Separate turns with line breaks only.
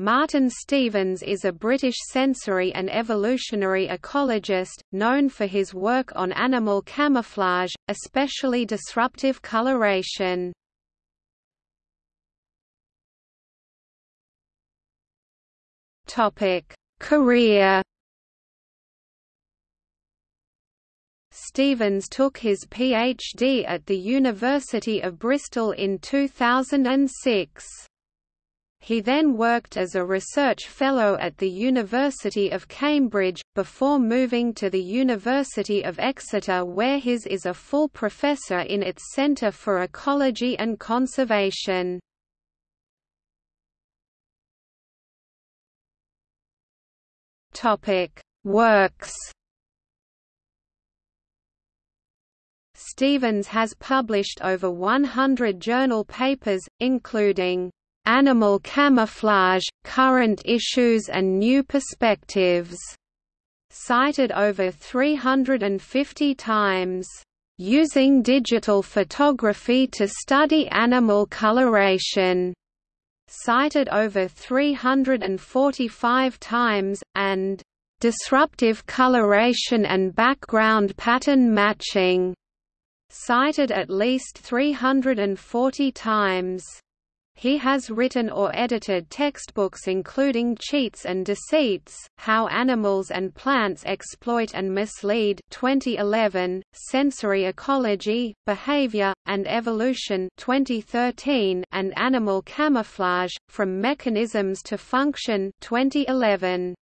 Martin Stevens is a British sensory and evolutionary ecologist, known for his work on animal camouflage, especially disruptive coloration. Career Stevens took his PhD at the University of Bristol in 2006. He then worked as a research fellow at the University of Cambridge, before moving to the University of Exeter where his is a full professor in its Centre for Ecology and Conservation. Works Stevens has published over 100 journal papers, including Animal Camouflage, Current Issues and New Perspectives, cited over 350 times, Using Digital Photography to Study Animal Coloration, cited over 345 times, and Disruptive Coloration and Background Pattern Matching, cited at least 340 times. He has written or edited textbooks including Cheats and Deceits, How Animals and Plants Exploit and Mislead 2011, Sensory Ecology, Behavior, and Evolution 2013, and Animal Camouflage, From Mechanisms to Function 2011.